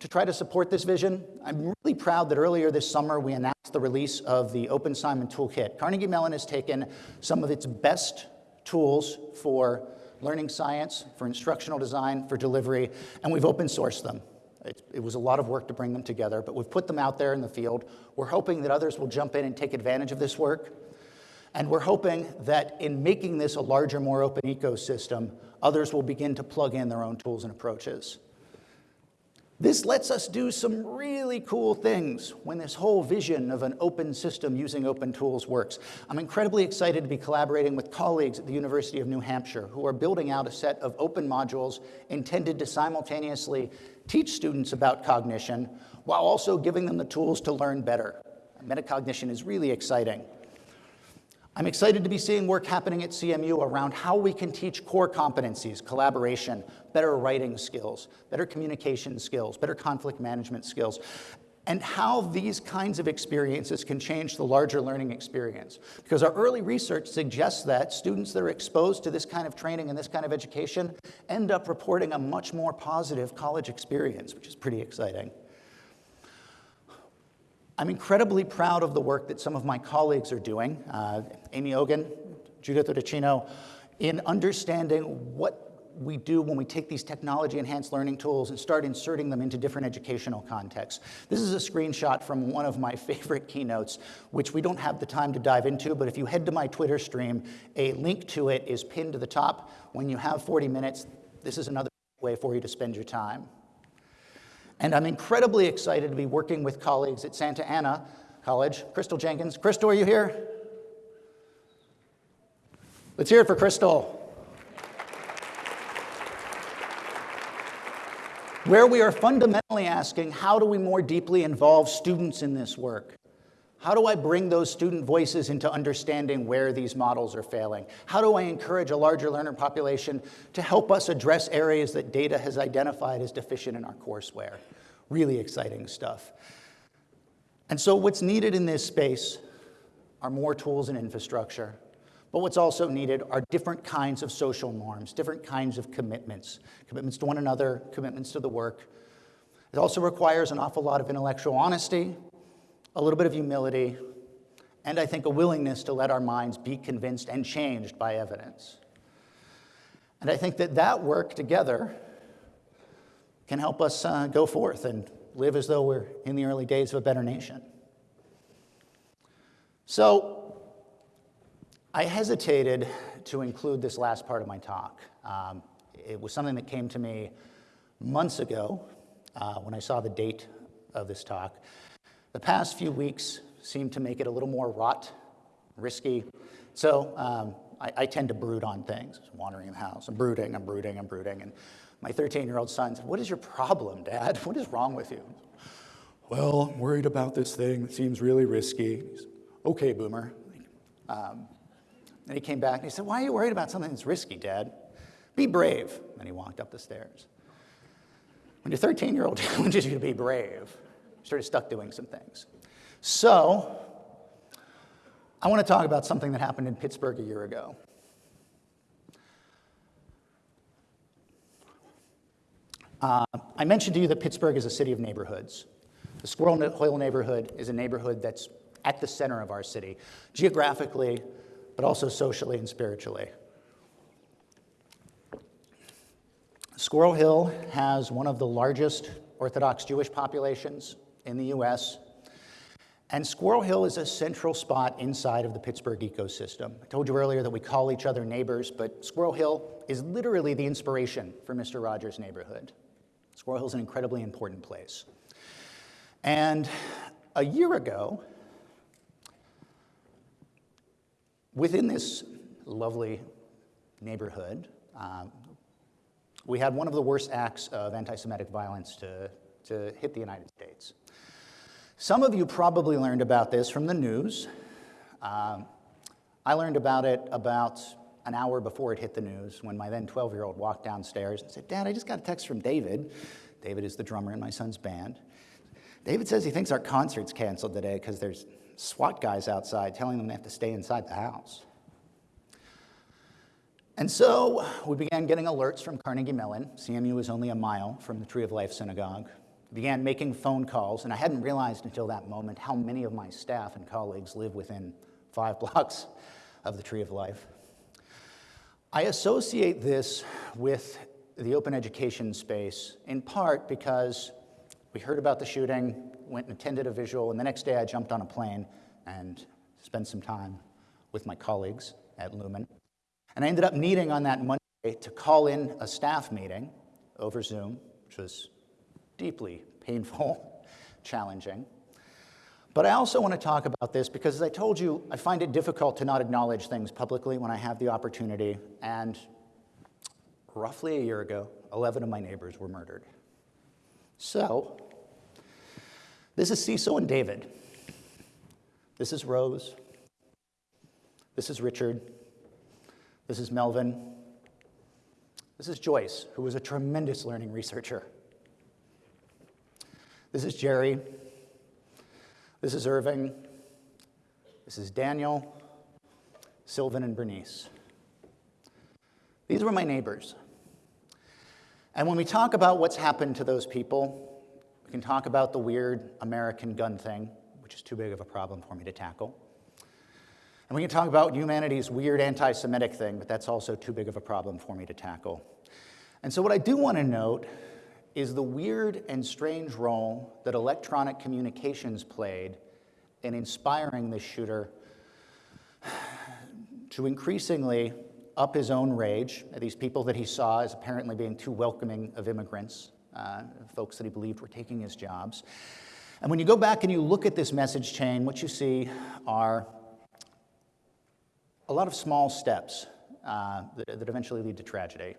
B: to try to support this vision? I'm really proud that earlier this summer we announced the release of the Open Simon Toolkit. Carnegie Mellon has taken some of its best tools for learning science, for instructional design, for delivery, and we've open sourced them. It, it, was a lot of work to bring them together, but we've put them out there in the field. We're hoping that others will jump in and take advantage of this work. And we're hoping that in making this a larger, more open ecosystem, others will begin to plug in their own tools and approaches. This lets us do some really cool things when this whole vision of an open system using open tools works. I'm incredibly excited to be collaborating with colleagues at the University of New Hampshire who are building out a set of open modules intended to simultaneously teach students about cognition while also giving them the tools to learn better. Metacognition is really exciting. I'm excited to be seeing work happening at CMU around how we can teach core competencies, collaboration, better writing skills, better communication skills, better conflict management skills, and how these kinds of experiences can change the larger learning experience. Because our early research suggests that students that are exposed to this kind of training and this kind of education end up reporting a much more positive college experience, which is pretty exciting. I'm incredibly proud of the work that some of my colleagues are doing, uh, Amy Ogan, Judith Uchidiuno, in understanding what we do when we take these technology-enhanced learning tools and start inserting them into different educational contexts. This is a screenshot from one of my favorite keynotes, which we don't have the time to dive into, but if you head to my Twitter stream, a link to it is pinned to the top. When you have 40 minutes, this is another way for you to spend your time. And I'm incredibly excited to be working with colleagues at Santa Ana College. Crystal Jenkins. Crystal, are you here? Let's hear it for Crystal. Where we are fundamentally asking how do we more deeply involve students in this work? How do I bring those student voices into understanding where these models are failing? How do I encourage a larger learner population to help us address areas that data has identified as deficient in our courseware? Really exciting stuff. And so what's needed in this space are more tools and infrastructure. But what's also needed are different kinds of social norms, different kinds of commitments, commitments to one another, commitments to the work. It also requires an awful lot of intellectual honesty, a little bit of humility, and I think a willingness to let our minds be convinced and changed by evidence. And I think that that work together can help us uh, go forth and live as though we're in the early days of a better nation. So I hesitated to include this last part of my talk. Um, it was something that came to me months ago uh, when I saw the date of this talk. The past few weeks seemed to make it a little more rot, risky. So um, I, I, tend to brood on things, wandering in the house. I'm brooding, I'm brooding, I'm brooding. And my 13 year old son said, What is your problem, Dad? What is wrong with you? Well, I'm worried about this thing that seems really risky. Okay, boomer. Um, and he came back and he said, Why are you worried about something that's risky, Dad? Be brave. And he walked up the stairs. When your 13 year old challenges you to be brave, you sort of stuck doing some things. So, I want to talk about something that happened in Pittsburgh a year ago. Uh, I mentioned to you that Pittsburgh is a city of neighborhoods. The Squirrel Hill neighborhood is a neighborhood that's at the center of our city, geographically, but also socially and spiritually. Squirrel Hill has one of the largest Orthodox Jewish populations in the US. And Squirrel Hill is a central spot inside of the Pittsburgh ecosystem. I told you earlier that we call each other neighbors, but Squirrel Hill is literally the inspiration for Mr. Rogers' neighborhood. Squirrel Hill is an incredibly important place. And a year ago, within this lovely neighborhood, um, we had one of the worst acts of anti Semitic violence to, to hit the United States. Some of you probably learned about this from the news. Um, I learned about it about an hour before it hit the news when my then 12 year old walked downstairs and said, Dad, I just got a text from David. David is the drummer in my son's band. David says he thinks our concert's canceled today because there's SWAT guys outside telling them they have to stay inside the house. And so we began getting alerts from Carnegie Mellon. CMU is only a mile from the Tree of Life Synagogue began making phone calls, and I hadn't realized until that moment how many of my staff and colleagues live within five blocks of the Tree of Life. I associate this with the open education space in part because we heard about the shooting, went and attended a visual, and the next day I jumped on a plane and spent some time with my colleagues at Lumen. And I ended up needing on that Monday to call in a staff meeting over Zoom, which was deeply painful, challenging. But I also want to talk about this because, as I told you, I find it difficult to not acknowledge things publicly when I have the opportunity. And roughly a year ago, 11 of my neighbors were murdered. So, this is Cecil and David. This is Rose. This is Richard. This is Melvin. This is Joyce, who was a tremendous learning researcher. This is Jerry. This is Irving. This is Daniel, Sylvan, and Bernice. These were my neighbors. And when we talk about what's happened to those people, we can talk about the weird American gun thing, which is too big of a problem for me to tackle. And we can talk about humanity's weird anti Semitic thing, but that's also too big of a problem for me to tackle. And so, what I do want to note is the weird and strange role that electronic communications played in inspiring this shooter to increasingly up his own rage at these people that he saw as apparently being too welcoming of immigrants, uh, folks that he believed were taking his jobs. And when you go back and you look at this message chain, what you see are a lot of small steps uh, that, that eventually lead to tragedy.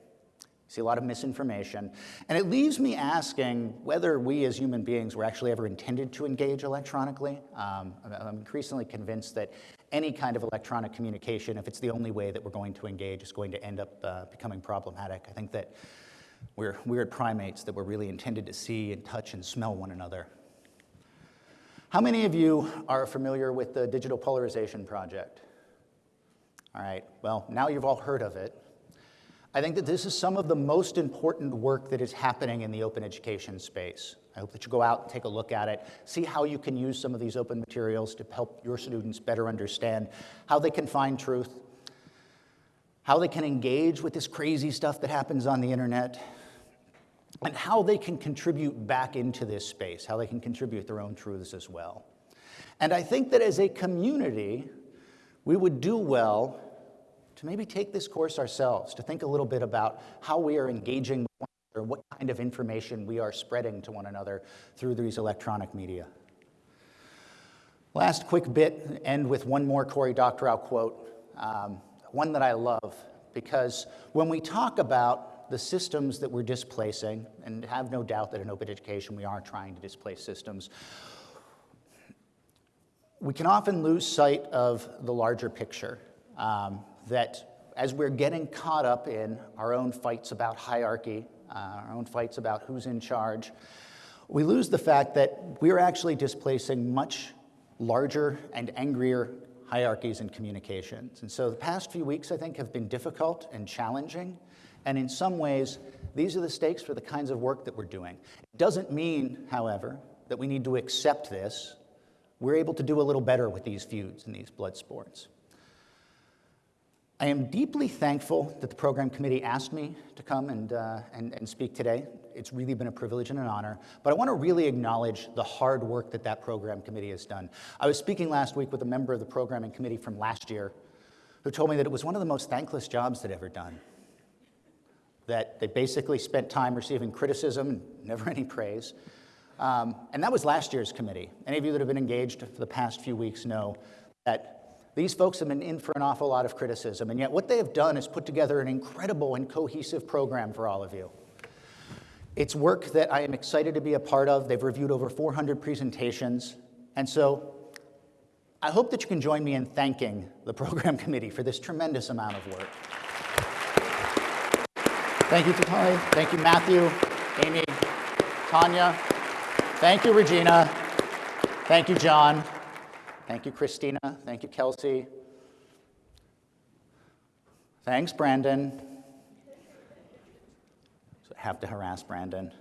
B: See a lot of misinformation. And it leaves me asking whether we as human beings were actually ever intended to engage electronically. Um, I'm- increasingly convinced that any kind of electronic communication, if it's the only way that we're going to engage, is going to end up uh, becoming problematic. I think that we're weird primates that were really intended to see and touch and smell one another. How many of you are familiar with the Digital Polarization Project? All right, well, now you've all heard of it. I think that this is some of the most important work that is happening in the open education space. I hope that you go out and take a look at it, see how you can use some of these open materials to help your students better understand how they can find truth, how they can engage with this crazy stuff that happens on the internet, and how they can contribute back into this space, how they can contribute their own truths as well. And I think that as a community, we would do well to maybe take this course ourselves, to think a little bit about how we are engaging with one another, what kind of information we are spreading to one another through these electronic media. Last quick bit, end with one more Cory Doctorow quote, um, one that I love, because when we talk about the systems that we're displacing, and have no doubt that in open education we are trying to displace systems, we can often lose sight of the larger picture. Um, that as we're getting caught up in our own fights about hierarchy, uh, our own fights about who's in charge, we lose the fact that we're actually displacing much larger and angrier hierarchies in communications. And so the past few weeks, I think, have been difficult and challenging. And in some ways, these are the stakes for the kinds of work that we're doing. It doesn't mean, however, that we need to accept this. We're able to do a little better with these feuds and these blood sports. I am deeply thankful that the program committee asked me to come and, uh, and, and speak today. It's really been a privilege and an honor, but I want to really acknowledge the hard work that that program committee has done. I was speaking last week with a member of the programming committee from last year who told me that it was one of the most thankless jobs they'd ever done. That they basically spent time receiving criticism and never any praise. Um, and that was last year's committee. Any of you that have been engaged for the past few weeks know that these folks have been in for an awful lot of criticism, and yet what they have done is put together an incredible and cohesive program for all of you. It's work that I am excited to be a part of. They've reviewed over 400 presentations, and so I hope that you can join me in thanking the program committee for this tremendous amount of work. Thank you, Tatali. Thank you, Matthew, Amy, Tanya. Thank you, Regina. Thank you, John. Thank you, Christina. Thank you, Kelsey. Thanks, Brandon. So I have to harass Brandon.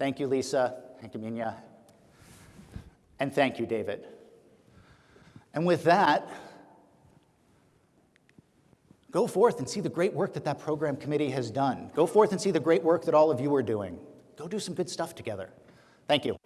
B: Thank you, Lisa. Thank you, Minya. And thank you, David. And with that, go forth and see the great work that that program committee has done. Go forth and see the great work that all of you are doing. Go do some good stuff together. Thank you.